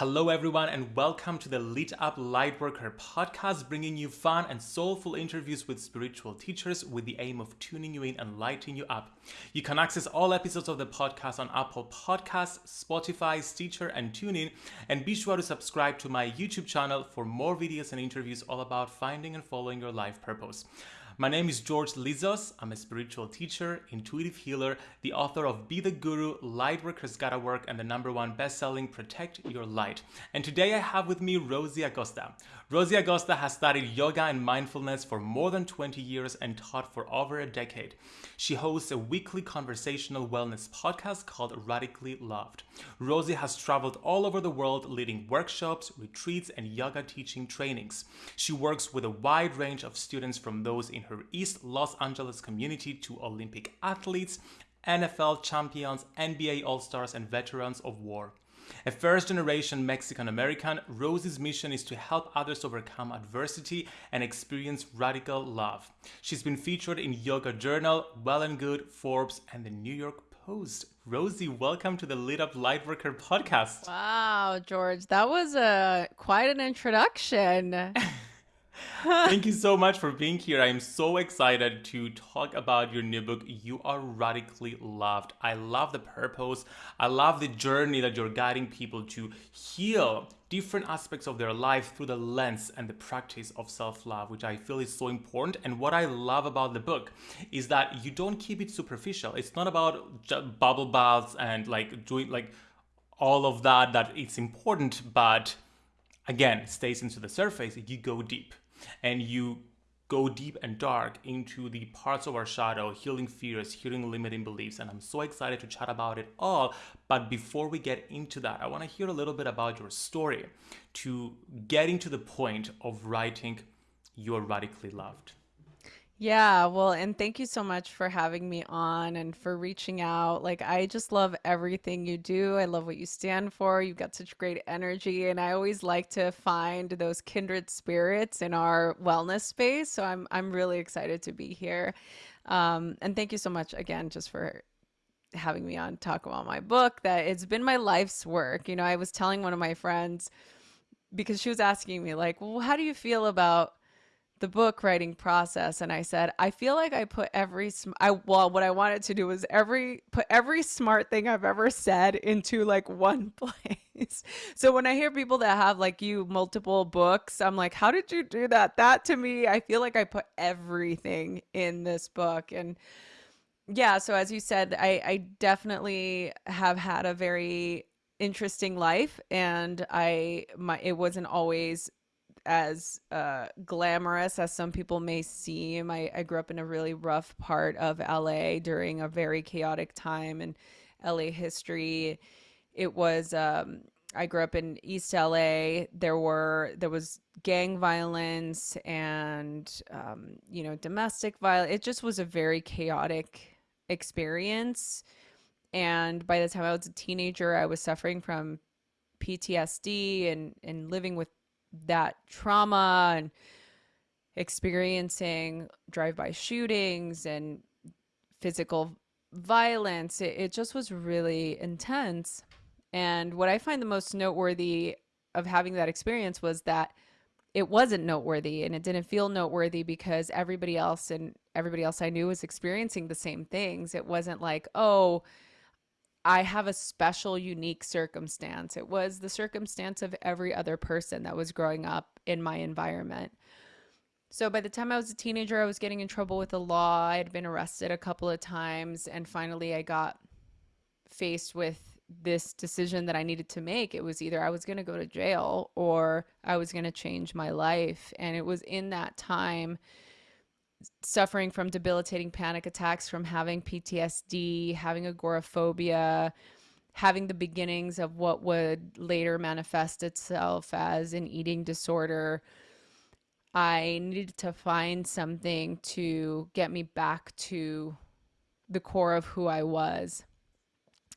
Hello, everyone, and welcome to the Lit Up Lightworker podcast, bringing you fun and soulful interviews with spiritual teachers with the aim of tuning you in and lighting you up. You can access all episodes of the podcast on Apple Podcasts, Spotify, Stitcher, and TuneIn. And be sure to subscribe to my YouTube channel for more videos and interviews all about finding and following your life purpose. My name is George Lizos. I'm a spiritual teacher, intuitive healer, the author of Be the Guru, Lightworkers Gotta Work, and the number one best-selling Protect Your Light. And today I have with me Rosie Acosta. Rosie Acosta has studied yoga and mindfulness for more than 20 years and taught for over a decade. She hosts a weekly conversational wellness podcast called Radically Loved. Rosie has traveled all over the world leading workshops, retreats, and yoga teaching trainings. She works with a wide range of students from those in her East Los Angeles community to Olympic athletes, NFL champions, NBA All Stars, and veterans of war. A first generation Mexican American, Rosie's mission is to help others overcome adversity and experience radical love. She's been featured in Yoga Journal, Well and Good, Forbes, and the New York Post. Rosie, welcome to the Lit Up Lightworker podcast. Wow, George, that was a quite an introduction. Thank you so much for being here. I am so excited to talk about your new book, You Are Radically Loved. I love the purpose. I love the journey that you're guiding people to heal different aspects of their life through the lens and the practice of self-love, which I feel is so important. And what I love about the book is that you don't keep it superficial. It's not about bubble baths and like doing like all of that that it's important, but again, stays into the surface. You go deep and you go deep and dark into the parts of our shadow, healing fears, healing limiting beliefs. And I'm so excited to chat about it all. But before we get into that, I want to hear a little bit about your story to getting to the point of writing You're Radically Loved. Yeah, well, and thank you so much for having me on and for reaching out. Like, I just love everything you do. I love what you stand for. You've got such great energy, and I always like to find those kindred spirits in our wellness space. So I'm I'm really excited to be here. Um, and thank you so much again just for having me on talk about my book that it's been my life's work. You know, I was telling one of my friends because she was asking me like, "Well, how do you feel about the book writing process and I said, I feel like I put every I well what I wanted to do was every put every smart thing I've ever said into like one place. so when I hear people that have like you multiple books, I'm like, how did you do that? That to me, I feel like I put everything in this book and yeah, so as you said, I I definitely have had a very interesting life and I my it wasn't always as uh, glamorous as some people may seem. I, I grew up in a really rough part of LA during a very chaotic time in LA history. It was um, I grew up in East LA. There were there was gang violence and um, you know domestic violence. It just was a very chaotic experience. And by the time I was a teenager, I was suffering from PTSD and and living with that trauma and experiencing drive-by shootings and physical violence it, it just was really intense and what i find the most noteworthy of having that experience was that it wasn't noteworthy and it didn't feel noteworthy because everybody else and everybody else I knew was experiencing the same things. It wasn't like, oh, I have a special, unique circumstance. It was the circumstance of every other person that was growing up in my environment. So by the time I was a teenager, I was getting in trouble with the law. I had been arrested a couple of times. And finally, I got faced with this decision that I needed to make. It was either I was going to go to jail or I was going to change my life. And it was in that time suffering from debilitating panic attacks, from having PTSD, having agoraphobia, having the beginnings of what would later manifest itself as an eating disorder. I needed to find something to get me back to the core of who I was.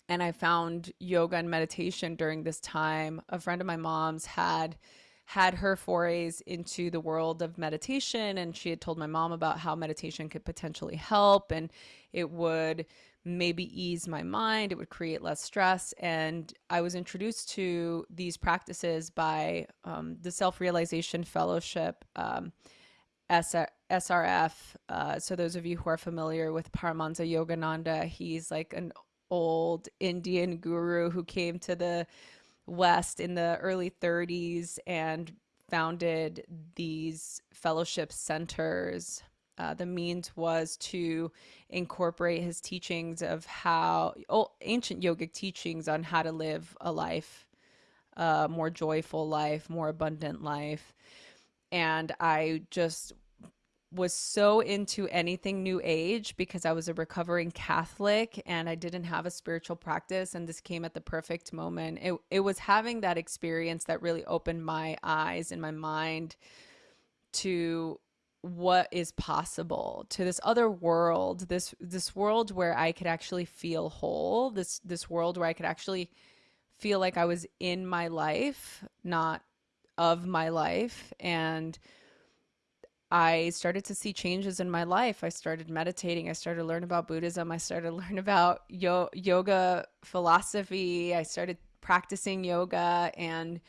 And I found yoga and meditation during this time. A friend of my mom's had had her forays into the world of meditation and she had told my mom about how meditation could potentially help and it would maybe ease my mind. It would create less stress. And I was introduced to these practices by um, the Self Realization Fellowship, um, SR- SRF. Uh, so, those of you who are familiar with Paramahansa Yogananda, he's like an old Indian guru who came to the West in the early 30s and founded these fellowship centers uh, the means was to incorporate his teachings of how oh, ancient yogic teachings on how to live a life, a more joyful life, more abundant life. And I just was so into anything new age because I was a recovering Catholic and I didn't have a spiritual practice and this came at the perfect moment. It it was having that experience that really opened my eyes and my mind to what is possible to this other world this this world where i could actually feel whole this this world where i could actually feel like i was in my life not of my life and i started to see changes in my life. I started meditating. I started to learn about buddhism. I started to learn about yo- yoga philosophy. I started practicing yoga. And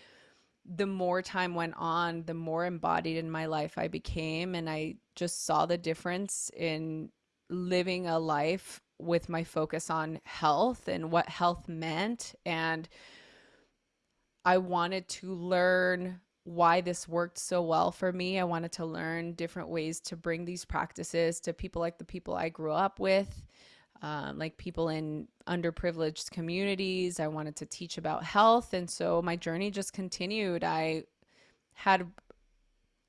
the more time went on, the more embodied in my life I became. And I just saw the difference in living a life with my focus on health and what health meant. And I wanted to learn why this worked so well for me. I wanted to learn different ways to bring these practices to people like the people I grew up with um, like people in underprivileged communities. I wanted to teach about health. And so my journey just continued. I had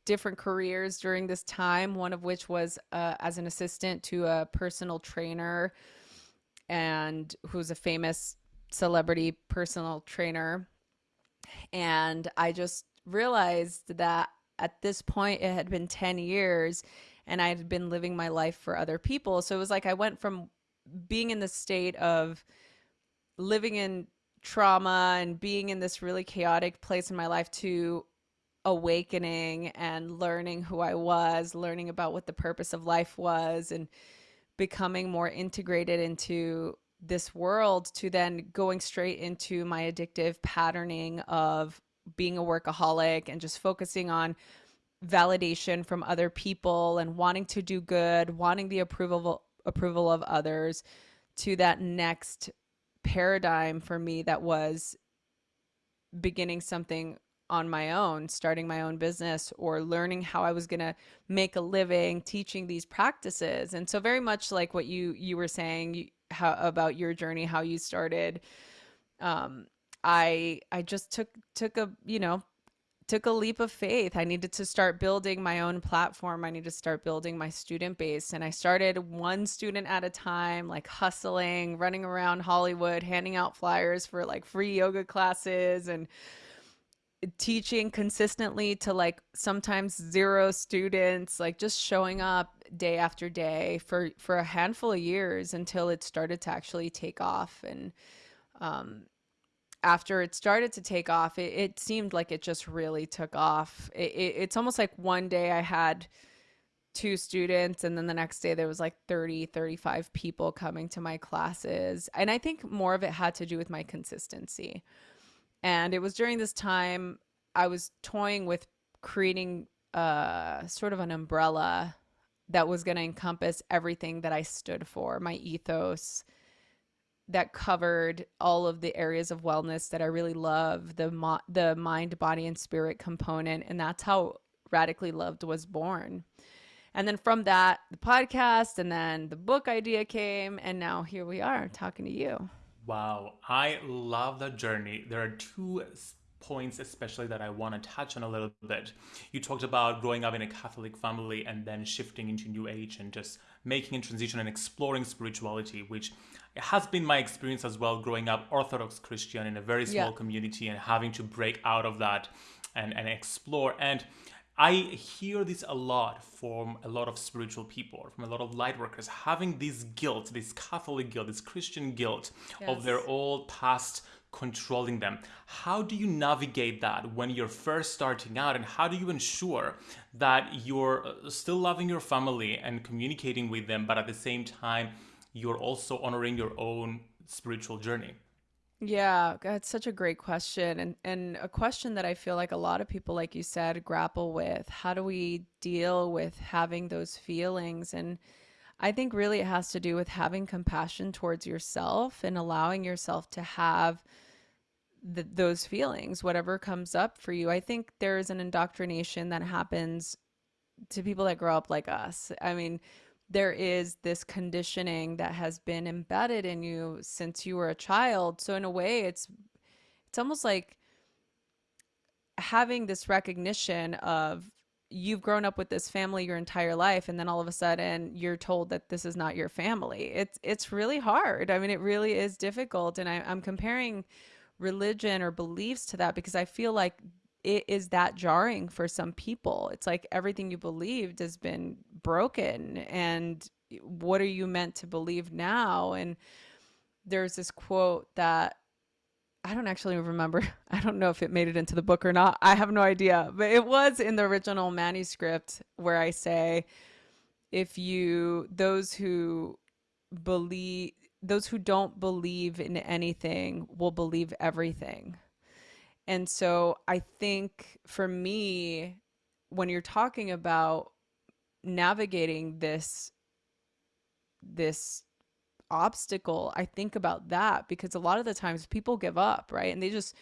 different careers during this time, one of which was uh, as an assistant to a personal trainer and who's a famous celebrity personal trainer. And I just realized that at this point, it had been 10 years and I had been living my life for other people. So it was like I went from being in the state of living in trauma and being in this really chaotic place in my life to awakening and learning who I was, learning about what the purpose of life was, and becoming more integrated into this world to then going straight into my addictive patterning of being a workaholic and just focusing on validation from other people and wanting to do good, wanting the approval approval of others to that next paradigm for me that was beginning something on my own, starting my own business or learning how I was going to make a living teaching these practices. And so very much like what you you were saying how about your journey, how you started um I I just took took a, you know, took a leap of faith. I needed to start building my own platform. I needed to start building my student base. And I started one student at a time, like hustling, running around Hollywood, handing out flyers for like free yoga classes and teaching consistently to like sometimes zero students, like just showing up day after day for for a handful of years until it started to actually take off and um after it started to take off, it, it seemed like it just really took off. It, it, it's almost like one day I had two students and then the next day there was like 30 35 people coming to my classes and i think more of it had to do with my consistency and it was during this time i was toying with creating uh sort of an umbrella that was going to encompass everything that i stood for my ethos that covered all of the areas of wellness that I really love the mo- the mind body and spirit component and that's how radically loved was born. And then from that the podcast and then the book idea came and now here we are talking to you. Wow. I love the journey. There are two points especially that i want to touch on a little bit. You talked about growing up in a catholic family and then shifting into new age and just making a transition and exploring spirituality which it has been my experience as well growing up Orthodox Christian in a very small yeah. community and having to break out of that and, and explore. And I hear this a lot from a lot of spiritual people, from a lot of light workers, having this guilt, this Catholic guilt, this Christian guilt yes. of their old past controlling them. How do you navigate that when you're first starting out, and how do you ensure that you're uh, still loving your family and communicating with them, but at the same time, you're also honoring your own spiritual journey? Yeah, that's such a great question and and a question that I feel like a lot of people like you said grapple with. How do we deal with having those feelings and I think really it has to do with having compassion towards yourself and allowing yourself to have the, those feelings, whatever comes up for you. I think there's an indoctrination that happens to people that grow up like us. I mean, there is this conditioning that has been embedded in you since you were a child. So in a way, it's it's almost like having this recognition of you've grown up with this family your entire life and then all of a sudden you're told that this is not your family it's it's really hard i mean it really is difficult and I, i'm comparing religion or beliefs to that because I feel like it is that jarring for some people. It's like everything you believed has been broken and what are you meant to believe now? And there's this quote that I don't actually remember. I don't know if it made it into the book or not. I have no idea. But it was in the original manuscript where I say, if you, those who believe, those who don't believe in anything will believe everything. And so I think for me, when you're talking about navigating this this obstacle, I think about that because a lot of the times people give up, right? And they just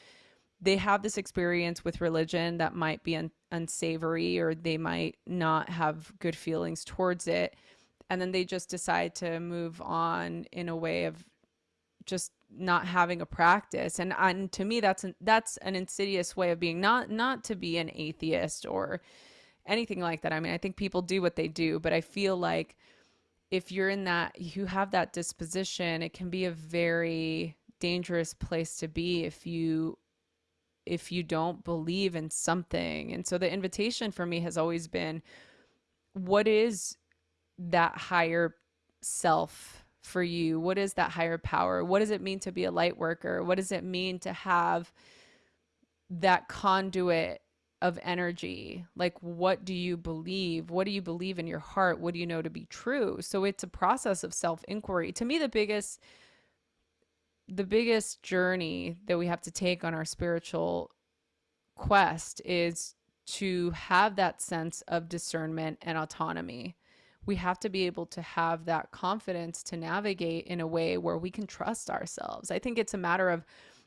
they have this experience with religion that might be un- unsavory or they might not have good feelings towards it and then they just decide to move on in a way of just not having a practice. And and to me that's an, that's an insidious way of being not not to be an atheist or anything like that. I mean i think people do what they do but i feel like if you're in that you have that disposition it can be a very dangerous place to be if you if you don't believe in something. And so the invitation for me has always been what is that higher self for you? What is that higher power? What does it mean to be a light worker? What does it mean to have that conduit of energy? Like, what do you believe? What do you believe in your heart? What do you know to be true? So it's a process of self inquiry. To me, the biggest the biggest journey that we have to take on our spiritual quest is to have that sense of discernment and autonomy we have to be able to have that confidence to navigate in a way where we can trust ourselves. I think it's a matter of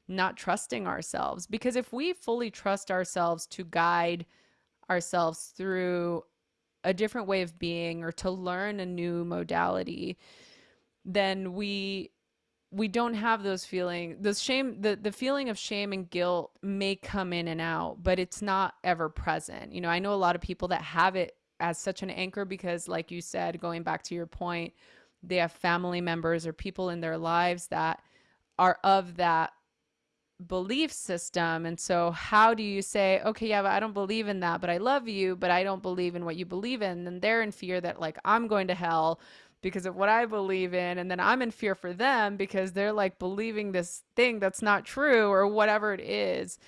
not trusting ourselves because if we fully trust ourselves to guide ourselves through a different way of being or to learn a new modality, then we we don't have those feelings those shame the the feeling of shame and guilt may come in and out but it's not ever present you know i know a lot of people that have it as such an anchor because like you said going back to your point they have family members or people in their lives that are of that belief system. And so how do you say okay yeah but i don't believe in that but i love you but i don't believe in what you believe in and they're in fear that like i'm going to hell because of what i believe in and then i'm in fear for them because they're like believing this thing that's not true or whatever it is.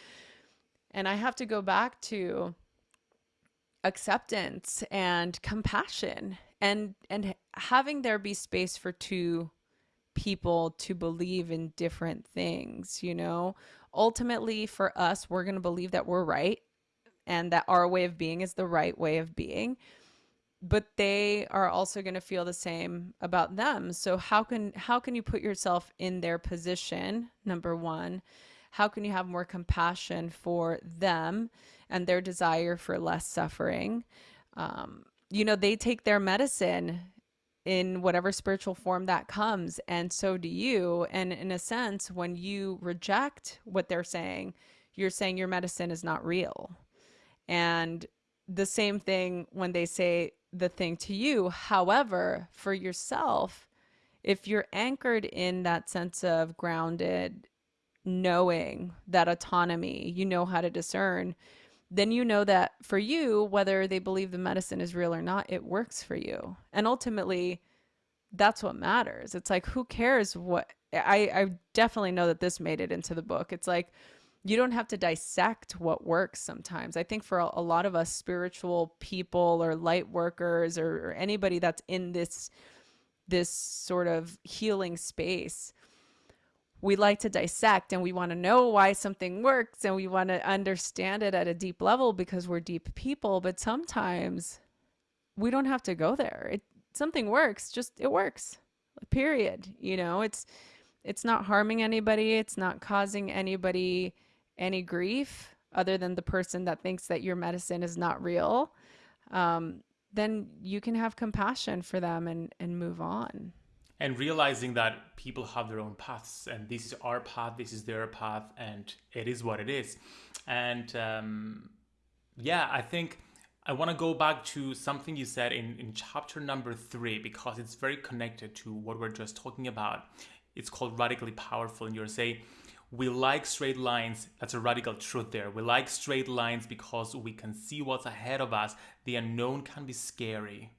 And i have to go back to acceptance and compassion and and having there be space for two people to believe in different things you know? Ultimately for us we're going to believe that we're right and that our way of being is the right way of being but they are also going to feel the same about them. So how can how can you put yourself in their position number 1 how can you have more compassion for them and their desire for less suffering. Um, you know, they take their medicine in whatever spiritual form that comes, and so do you. And in a sense, when you reject what they're saying, you're saying your medicine is not real. And the same thing when they say the thing to you. However, for yourself, if you're anchored in that sense of grounded knowing that autonomy, you know how to discern, then you know that for you, whether they believe the medicine is real or not, it works for you. And ultimately, that's what matters. It's like, who cares what I, I definitely know that this made it into the book. It's like, you don't have to dissect what works sometimes. I think for a, a lot of us spiritual people or light workers or, or anybody that's in this this sort of healing space we like to dissect and we want to know why something works and we want to understand it at a deep level because we're deep people but sometimes we don't have to go there. It something works just it works period you know? It's it's not harming anybody it's not causing anybody any grief other than the person that thinks that your medicine is not real um, then you can have compassion for them and and move on and realizing that people have their own paths and this is our path this is their path and it is what it is. And um, yeah i think i want to go back to something you said in, in chapter number three because it's very connected to what we're just talking about. It's called radically powerful and you're saying we like straight lines. That's a radical truth there. We like straight lines because we can see what's ahead of us. The unknown can be scary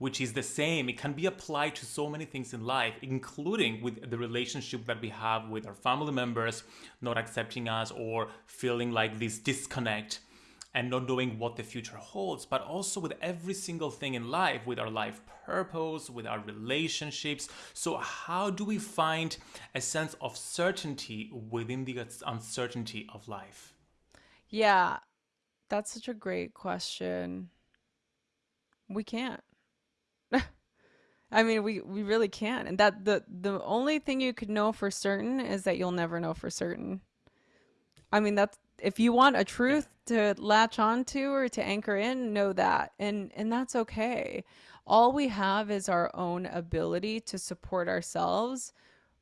which is the same. It can be applied to so many things in life, including with the relationship that we have with our family members not accepting us or feeling like this disconnect and not knowing what the future holds, but also with every single thing in life, with our life purpose, with our relationships. So, how do we find a sense of certainty within the uncertainty of life? Yeah, that's such a great question. We can't. I mean, we we really can't. And that the the only thing you could know for certain is that you'll never know for certain. I mean, that's if you want a truth to latch onto or to anchor in, know that. And and that's okay. All we have is our own ability to support ourselves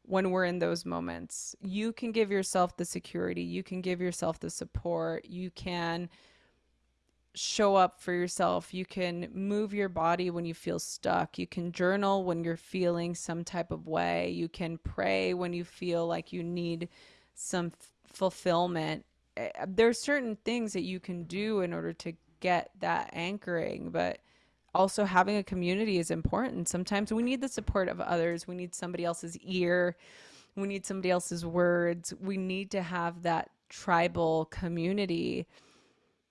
when we're in those moments. You can give yourself the security, you can give yourself the support, you can show up for yourself. You can move your body when you feel stuck. You can journal when you're feeling some type of way. You can pray when you feel like you need some f- fulfillment. Eh, there's certain things that you can do in order to get that anchoring, but also having a community is important. Sometimes we need the support of others. We need somebody else's ear. We need somebody else's words. We need to have that tribal community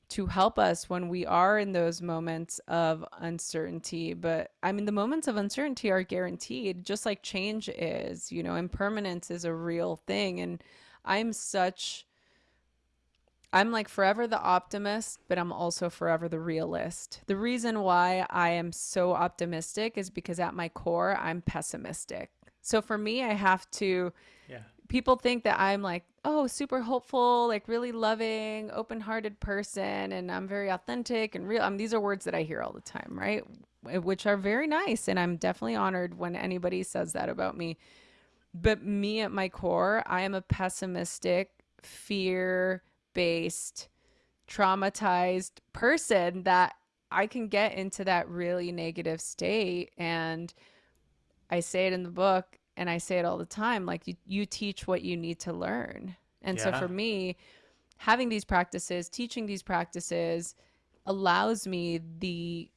to help us when we are in those moments of uncertainty. But I mean, the moments of uncertainty are guaranteed, just like change is, you know, impermanence is a real thing. And I'm such, I'm like forever the optimist, but I'm also forever the realist. The reason why I am so optimistic is because at my core, I'm pessimistic. So for me, I have to. People think that I'm like, oh, super hopeful, like really loving, open hearted person, and I'm very authentic and real. I mean, these are words that I hear all the time, right? Which are very nice. And I'm definitely honored when anybody says that about me. But me at my core, I am a pessimistic, fear based, traumatized person that I can get into that really negative state. And I say it in the book and I say it all the time like you, you teach what you need to learn. And yeah. so for me, having these practices, teaching these practices allows me the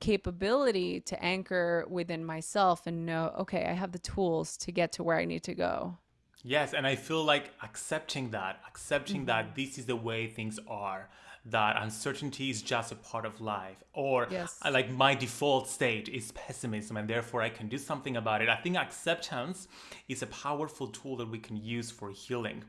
capability to anchor within myself and know, okay, I have the tools to get to where I need to go. Yes, and I feel like accepting that, accepting mm-hmm. that this is the way things are that uncertainty is just a part of life or yes. Uh, like my default state is pessimism and therefore I can do something about it. I think acceptance is a powerful tool that we can use for healing.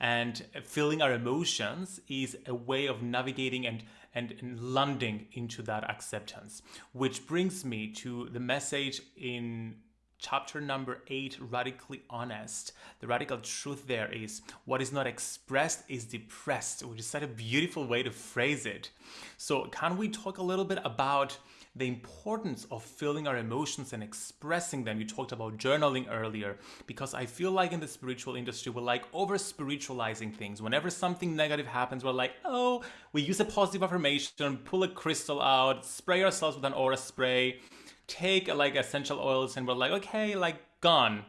And feeling our emotions is a way of navigating and, and, and landing into that acceptance, which brings me to the message in chapter number eight, radically honest. The radical truth there is what is not expressed is depressed, which is such a beautiful way to phrase it. So, can we talk a little bit about the importance of feeling our emotions and expressing them? You talked about journaling earlier, because I feel like in the spiritual industry, we're like over spiritualizing things. Whenever something negative happens, we're like, oh, we use a positive affirmation, pull a crystal out, spray ourselves with an aura spray take like essential oils and we're like, okay, like gone.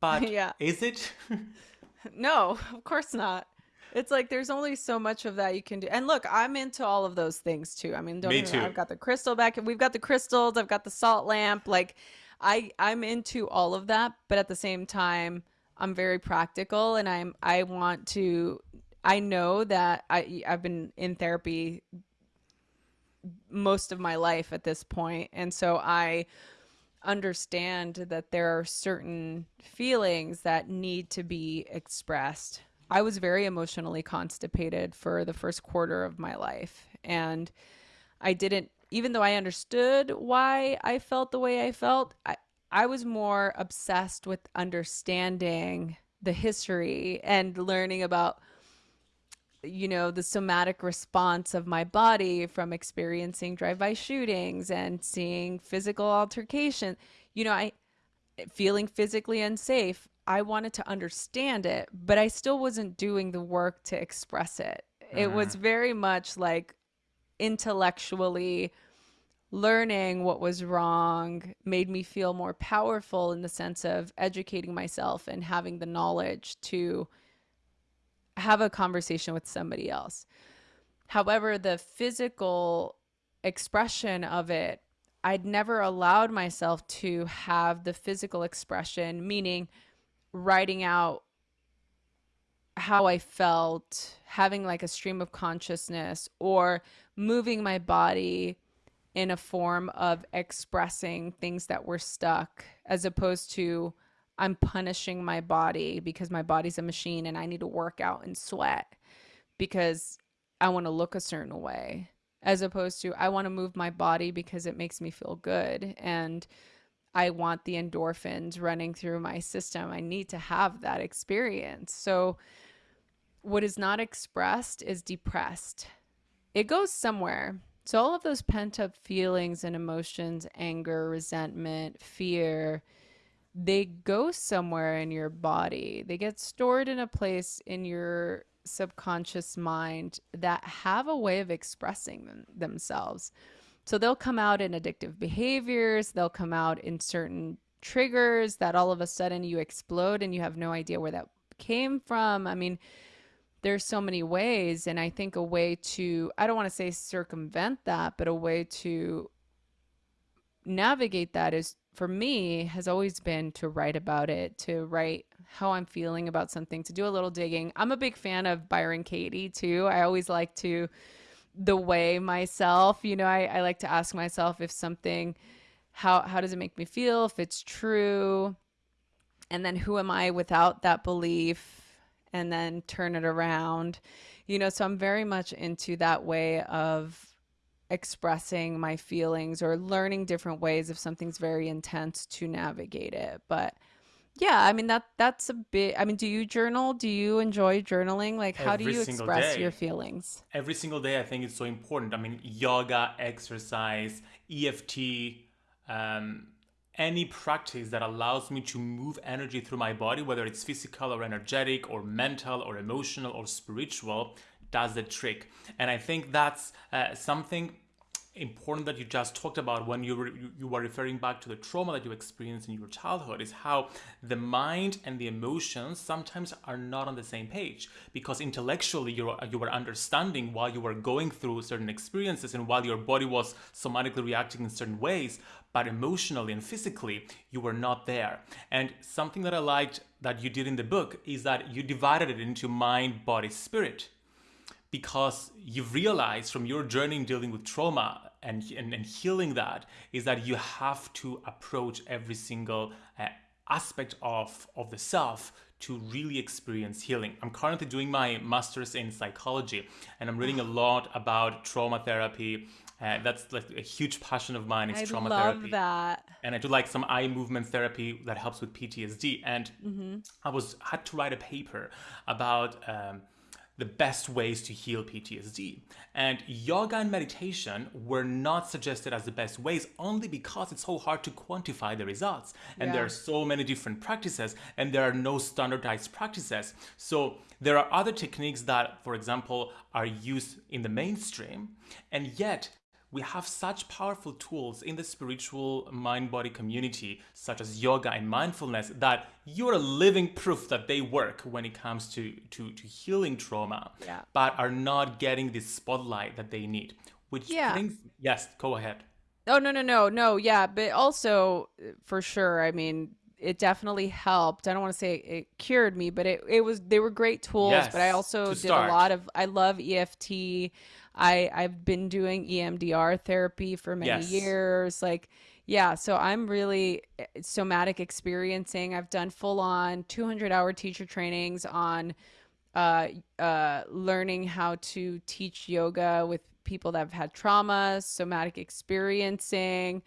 But yeah. is it? no, of course not. It's like there's only so much of that you can do. And look, I'm into all of those things too. I mean, don't Me too. I've got the crystal back. and We've got the crystals. I've got the salt lamp. Like, I I'm into all of that, but at the same time, I'm very practical, and I'm I want to. I know that I I've been in therapy most of my life at this point and so i understand that there are certain feelings that need to be expressed. I was very emotionally constipated for the first quarter of my life. And I didn't, even though I understood why I felt the way I felt, I, I was more obsessed with understanding the history and learning about you know the somatic response of my body from experiencing drive-by shootings and seeing physical altercation you know i feeling physically unsafe i wanted to understand it but i still wasn't doing the work to express it mm-hmm. it was mm-hmm. very much like intellectually learning what was wrong made me feel more powerful in the sense of educating myself and having the knowledge to have a conversation with somebody else. However, the physical expression of it, I'd never allowed myself to have the physical expression, meaning writing out how I felt, having like a stream of consciousness, or moving my body in a form of expressing things that were stuck, as opposed to I'm punishing my body because my body's a machine and I need to work out and sweat because I want to look a certain way, as opposed to I want to move my body because it makes me feel good. And I want the endorphins running through my system. I need to have that experience. So, what is not expressed is depressed. It goes somewhere. So, all of those pent up feelings and emotions, anger, resentment, fear, they go somewhere in your body. They get stored in a place in your subconscious mind that have a way of expressing them, themselves. So they'll come out in addictive behaviors, they'll come out in certain triggers that all of a sudden you explode and you have no idea where that came from. I mean, there's so many ways and I think a way to I don't want to say circumvent that, but a way to navigate that is for me has always been to write about it, to write how I'm feeling about something, to do a little digging. I'm a big fan of Byron Katie too. I always like to the way myself, you know, I, I like to ask myself if something how how does it make me feel, if it's true, and then who am I without that belief, and then turn it around. You know, so I'm very much into that way of expressing my feelings or learning different ways if something's very intense to navigate it. But yeah, I mean that that's a bit I mean, do you journal? Do you enjoy journaling? Like how Every do you express day. your feelings? Every single day I think it's so important. I mean, yoga, exercise, EFT, um, any practice that allows me to move energy through my body, whether it's physical or energetic or mental or emotional or spiritual, does the trick. And I think that's uh, something important that you just talked about when you were you were referring back to the trauma that you experienced in your childhood is how the mind and the emotions sometimes are not on the same page because intellectually you you were understanding while you were going through certain experiences and while your body was somatically reacting in certain ways but emotionally and physically you were not there. And something that i liked that you did in the book is that you divided it into mind body spirit because you've realized from your journey in dealing with trauma and, and, and healing that is that you have to approach every single uh, aspect of, of the self to really experience healing. I'm currently doing my master's in psychology and I'm reading a lot about trauma therapy. Uh, that's like a huge passion of mine is I trauma love therapy. that. And I do like some eye movement therapy that helps with PTSD. And mm-hmm. I was had to write a paper about um, the best ways to heal PTSD. And yoga and meditation were not suggested as the best ways only because it's so hard to quantify the results. And yeah. there are so many different practices and there are no standardized practices. So there are other techniques that, for example, are used in the mainstream, and yet we have such powerful tools in the spiritual mind body community, such as yoga and mindfulness, that you're a living proof that they work when it comes to, to, to healing trauma, yeah. but are not getting the spotlight that they need. Which yeah. brings, yes, go ahead. Oh, no, no, no, no. Yeah. But also, for sure, I mean, it definitely helped. I don't want to say it cured me, but it, it was, they were great tools. Yes, but I also did a lot of, I love EFT. I I've been doing EMDR therapy for many yes. years. Like Yeah, so I'm really eh, somatic experiencing. I've done full on 200 hour teacher trainings on uh, uh, learning how to teach yoga with people that have had trauma, somatic experiencing,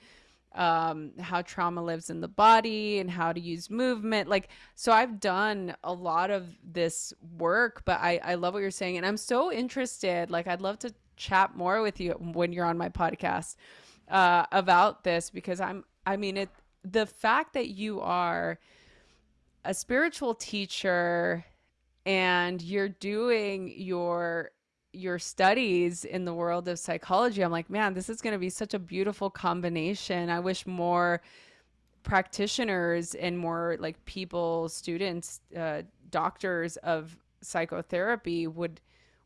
um, how trauma lives in the body and how to use movement. Like, so I've done a lot of this work, but I, I love what you're saying. And I'm so interested. Like, I'd love to chat more with you when you're on my podcast uh, about this because I'm, I mean, it, the fact that you are a spiritual teacher and you're doing your your studies in the world of psychology i'm like man this is going to be such a beautiful combination i wish more practitioners and more like people students uh, doctors of psychotherapy would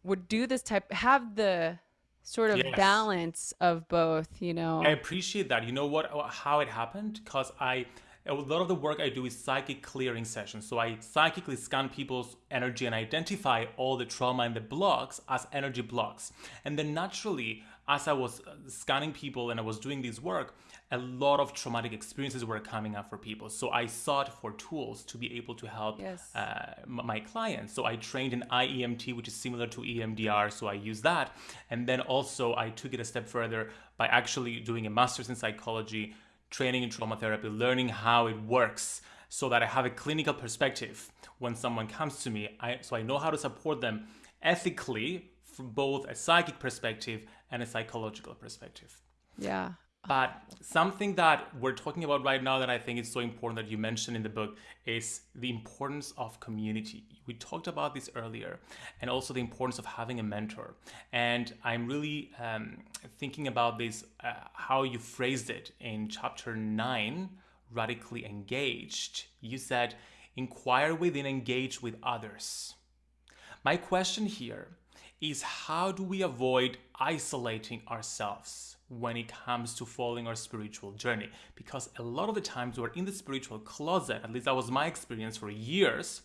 would do this type have the sort of Yes. balance of both you know I appreciate that. You know what? How it happened? Because I, a lot of the work I do is psychic clearing sessions. So I psychically scan people's energy and identify all the trauma and the blocks as energy blocks. And then naturally, as I was uh, scanning people and I was doing this work, a lot of traumatic experiences were coming up for people. So I sought for tools to be able to help Yes. uh, my clients. So I trained in IEMT, which is similar to EMDR. So I use that. And then also I took it a step further by actually doing a master's in psychology, training in trauma therapy, learning how it works so that I have a clinical perspective when someone comes to me. I, so I know how to support them ethically from both a psychic perspective and a psychological perspective. yeah But something that we're talking about right now that I think is so important that you mentioned in the book is the importance of community. We talked about this earlier, and also the importance of having a mentor. And I'm really um, thinking about this, uh, how you phrased it in chapter nine, radically engaged. You said, inquire within, engage with others. My question here is how do we avoid isolating ourselves when it comes to following our spiritual journey? Because a lot of the times we're in the spiritual closet, at least that was my experience for years,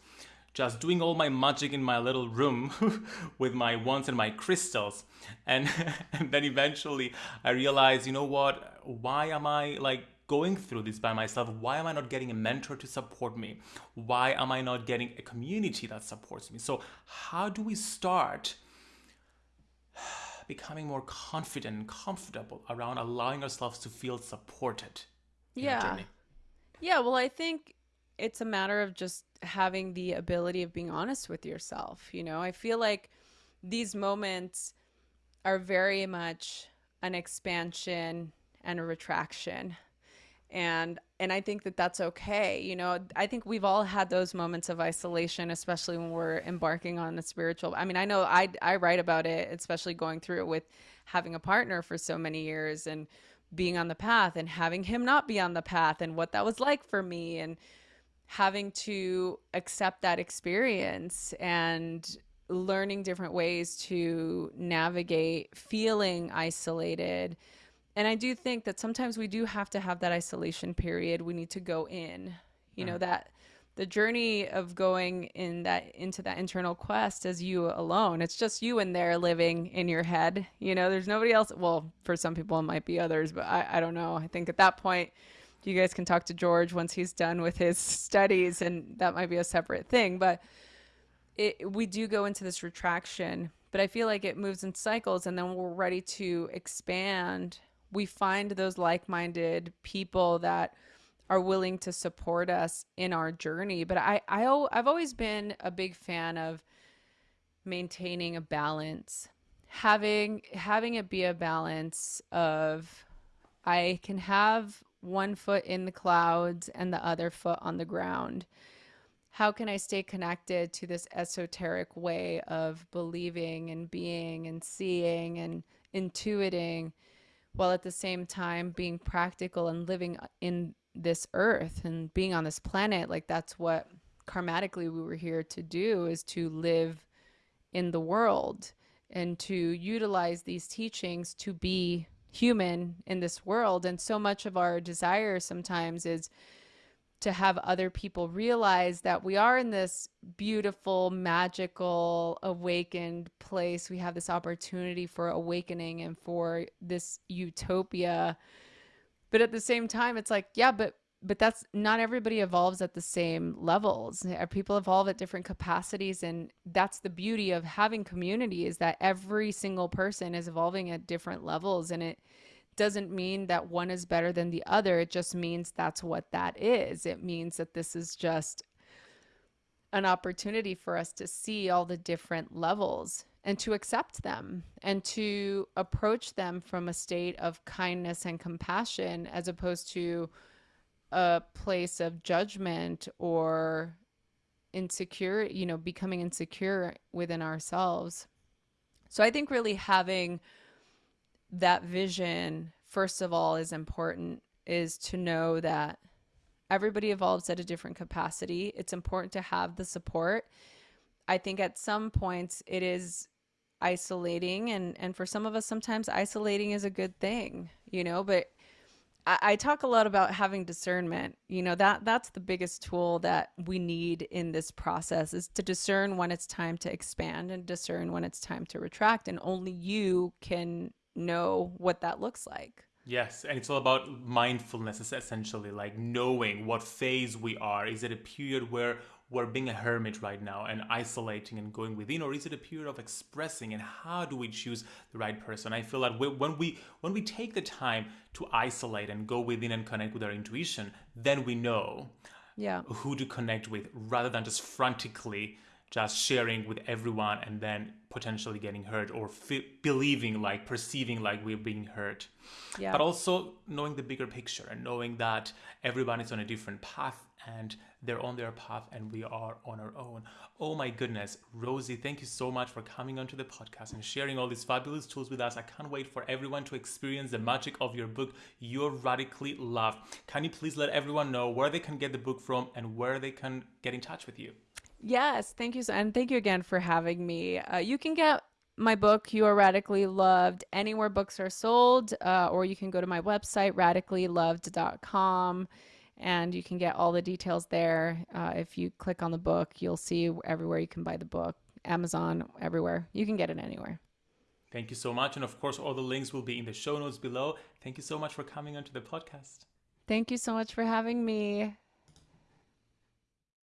just doing all my magic in my little room with my wands and my crystals. And, and then eventually I realized, you know what? Why am I like going through this by myself? Why am I not getting a mentor to support me? Why am I not getting a community that supports me? So, how do we start becoming more confident and comfortable around allowing ourselves to feel supported yeah? Yeah, well, I think it's a matter of just having the ability of being honest with yourself. You know, I feel like these moments are very much an expansion and a retraction. And and I think that that's okay. You know, I think we've all had those moments of isolation, especially when we're embarking on a spiritual. I mean, I know I I write about it, especially going through it with having a partner for so many years and being on the path and having him not be on the path and what that was like for me and having to accept that experience and learning different ways to navigate feeling isolated. And I do think that sometimes we do have to have that isolation period. We need to go in. You know mm. that the journey of going in that into that internal quest as you alone. It's just you in there living in your head. You know, there's nobody else. Well, for some people it might be others, but I, I don't know. I think at that point you guys can talk to George once he's done with his studies and that might be a separate thing. But it, we do go into this retraction, but I feel like it moves in cycles and then we're ready to expand. We find those like-minded people that are willing to support us in our journey. But I, I I've always been a big fan of maintaining a balance, having having it be a balance of I can have one foot in the clouds and the other foot on the ground. How can I stay connected to this esoteric way of believing and being and seeing and intuiting while at the same time being practical and living uh, in this earth and being on this planet? Like that's what karmatically we were here to do is to live in the world and to utilize these teachings to be human in this world. And so much of our desire sometimes is to have other people realize that we are in this beautiful, magical, awakened place. We have this opportunity for awakening and for this utopia but at the same time, it's like, yeah, but but that's not everybody evolves at the same levels. Uh, people evolve at different capacities and that's the beauty of having community is that every single person is evolving at different levels and it doesn't mean that one is better than the other. It just means that's what that is. It means that this is just an opportunity for us to see all the different levels and to accept them and to approach them from a state of kindness and compassion as opposed to a place of judgment or insecure, you know, becoming insecure within ourselves. So I think really having that vision, first of all, is important, is to know that everybody evolves at a different capacity. It's important to have the support. I think at some points it is isolating and and for some of us sometimes isolating is a good thing, you know, but I, I talk a lot about having discernment. You know, that that's the biggest tool that we need in this process is to discern when it's time to expand and discern when it's time to retract. And only you can know what that looks like. Yes, and it's all about mindfulness It's essentially, like knowing what phase we are. Is it a period where we're being a hermit right now and isolating and going within or is it a period of expressing and how do we choose the right person i feel that when we when we take the time to isolate and go within and connect with our intuition then we know yeah who to connect with rather than just frantically just sharing with everyone and then potentially getting hurt or believing like perceiving like we're being hurt. Yeah. but also knowing the bigger picture and knowing that everyone is on a different path and they're on their path and we are on our own. Oh my goodness. Rosie thank you so much for coming onto the podcast and sharing all these fabulous tools with us. I can't wait for everyone to experience the magic of your book you're radically loved. Can you please let everyone know where they can get the book from and where they can get in touch with you Yes, thank you. So, and thank you again for having me. Uh, you can get my book, You Are Radically Loved, anywhere books are sold, uh, or you can go to my website, radicallyloved.com, and you can get all the details there. Uh, if you click on the book, you'll see everywhere you can buy the book Amazon, everywhere. You can get it anywhere. Thank you so much. And of course, all the links will be in the show notes below. Thank you so much for coming onto the podcast. Thank you so much for having me.